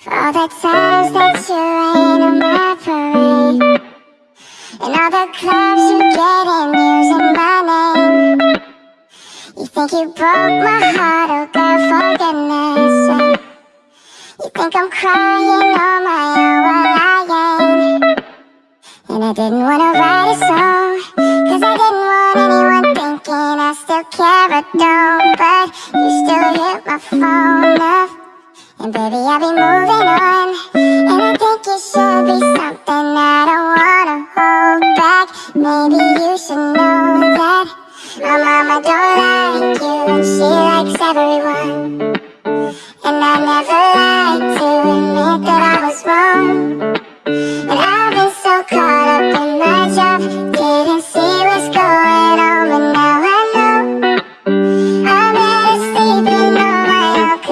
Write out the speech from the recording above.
For all the times that you rain on my parade. And all the clubs you get in using my name You think you broke my heart, oh girl, for goodness sake. You think I'm crying on my own, well I ain't. And I didn't wanna write a song Cause I didn't want anyone thinking I still care or don't. But you still hit my phone up Baby, I'll be moving on. And I think it should be something I don't wanna hold back. Maybe you should know that My mama don't like you. And she likes everyone. And I never